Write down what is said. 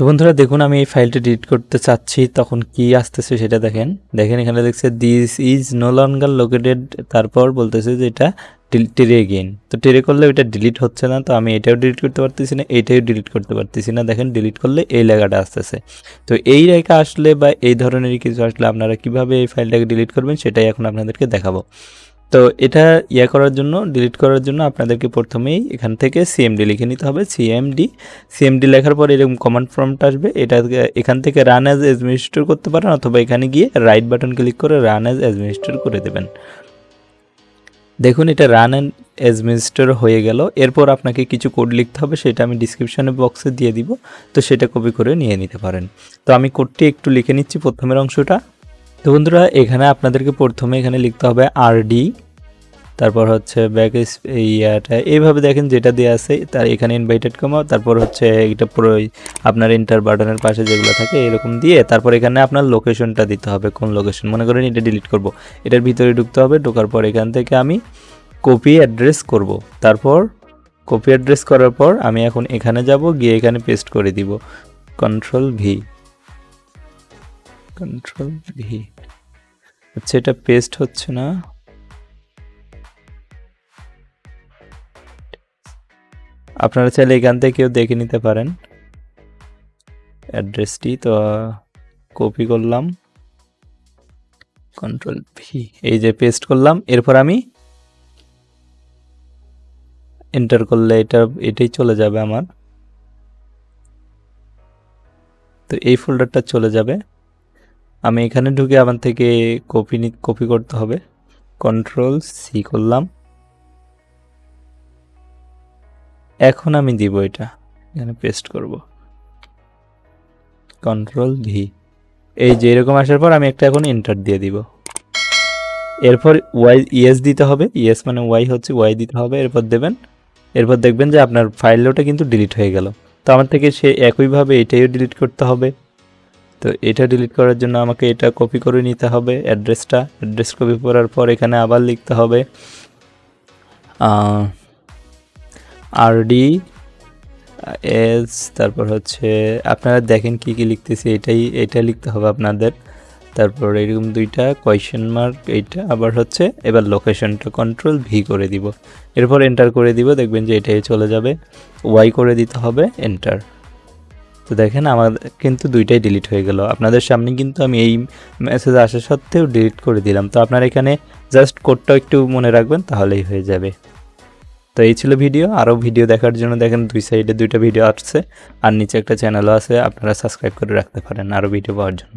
তো বন্ধুরা দেখুন, আমি এই ফাইলটা ডিলিট করতে চাচ্ছি, তখন কি আসতেছে সেটা দেখেন। দেখেন, এখানে দেখছে this is no longer located তারপর বলতেছে যে এটা টেরে গেইন তো টেরে করলে এটা ডিলিট হচ্ছে না, তো আমি এটাও ডিলিট করতে পারতেছি না এইটাও ডিলিট করতে পারতেছি না। দেখেন ডিলিট করলে এই লেখাটা আসতেছে। তো এই রেখা আসলে বা এই ধরনেরই কিছু আসলে আপনারা কীভাবে এই ফাইলটাকে ডিলিট করবেন, সেটাই এখন আপনাদেরকে দেখাবো। তো এটা ইয়া করার জন্য ডিলিট করার জন্য আপনাদেরকে প্রথমেই এখান থেকে সিএমডি লিখে নিতে হবে সিএমডি সিএমডি লেখার পর এরকম কমান্ড ফর্মটা আসবে, এটা এখান থেকে রান অ্যাজ অ্যাডমিনিস্ট্রেটর করতে পারেন অথবা এখানে গিয়ে রাইট বাটন ক্লিক করে রান অ্যাজ অ্যাডমিনিস্ট্রেটর করে দেবেন। দেখুন, এটা রান অ্যান্ড অ্যাডমিনিস্ট্রেটর হয়ে গেল। এরপর আপনাকে কিছু কোড লিখতে হবে, সেটা আমি ডিসক্রিপশনে বক্সে দিয়ে দিব, তো সেটা কপি করে নিয়ে নিতে পারেন। তো আমি কোডটি একটু লিখে নিচ্ছি প্রথমের অংশটা। তো বন্ধুরা, এখানে আপনাদেরকে প্রথমে এখানে লিখতে হবে আরডি তারপর হচ্ছে ব্যাক ইয়াটা। এইভাবে দেখেন যেটা দেওয়া আছে, তার এখানে ইনভাইটেড কমাও তারপর হচ্ছে এটা পুরো আপনার ইন্টার বাটনের পাশে যেগুলো থাকে, এরকম দিয়ে তারপর এখানে আপনার লোকেশনটা দিতে হবে, কোন লোকেশন মনে করেন এটা ডিলিট করব। এটার ভিতরে ঢুকতে হবে, ঢোকার পর এখান থেকে আমি কপি অ্যাড্রেস করব। তারপর কপি অ্যাড্রেস করার পর আমি এখন এখানে যাব, গিয়ে এখানে পেস্ট করে দিব। কন্ট্রোল ভি কন্ট্রোল ভি আচ্ছা এটা পেস্ট হচ্ছে না। আপনারা চাইলে এখান থেকেও দেখে নিতে পারেন। অ্যাড্রেসটি তো কপি করলাম। কন্ট্রোল ভি এই যে পেস্ট করলাম, এরপর আমি এন্টার করলে এটা, এটাই চলে যাবে আমার। তো এই ফোল্ডারটা চলে যাবে। আমি এখানে ঢুকে আমার থেকে কপি কপি করতে হবে। কন্ট্রোল সি করলাম। এখন আমি দিব এটা। এখানে পেস্ট করব। কন্ট্রোল ভি এই যে এরকম আসার পর আমি একটা এখন এন্টার দিয়ে দিব। এরপর ওয়াই ইএস দিতে হবে। ইএস মানে ওয়াই হচ্ছে ওয়াই দিতে হবে। এরপর দেবেন। এরপর দেখবেন যে আপনার ফাইলটা কিন্তু ডিলিট হয়ে গেল। তো আমার থেকে সে একইভাবে এটাইও ডিলিট করতে হবে। তো এটা ডিলিট করার জন্য আমাকে এটা কপি করে নিতে হবে অ্যাড্রেসটা অ্যাড্রেস কপি করার পর এখানে আবার লিখতে হবে আরডি এস তারপর হচ্ছে আপনারা দেখেন কি কি লিখতেছি, এটাই, এটা লিখতে হবে আপনাদের। তারপর এরকম দুইটা কোয়েশ্চেন মার্ক এইটা আবার হচ্ছে এবার লোকেশনটা কন্ট্রোল ভি করে দিব। এরপর এন্টার করে দিব, দেখবেন যে এটাই চলে যাবে। ওয়াই করে দিতে হবে এন্টার তো দেখেন, আমার কিন্তু দুইটাই ডিলিট হয়ে গেল। আপনাদের সামনে কিন্তু আমি এই মেসেজ আসা সত্ত্বেও ডিলিট করে দিলাম। তো আপনার এখানে জাস্ট কোডটাও একটু মনে রাখবেন, তাহলেই হয়ে যাবে। তো এই ছিল ভিডিও। আরও ভিডিও দেখার জন্য দেখেন, দুই সাইডে দুইটা ভিডিও আসছে। আর নিচে একটা চ্যানেলও আছে, আপনারা সাবস্ক্রাইব করে রাখতে পারেন আরও ভিডিও পাওয়ার জন্য।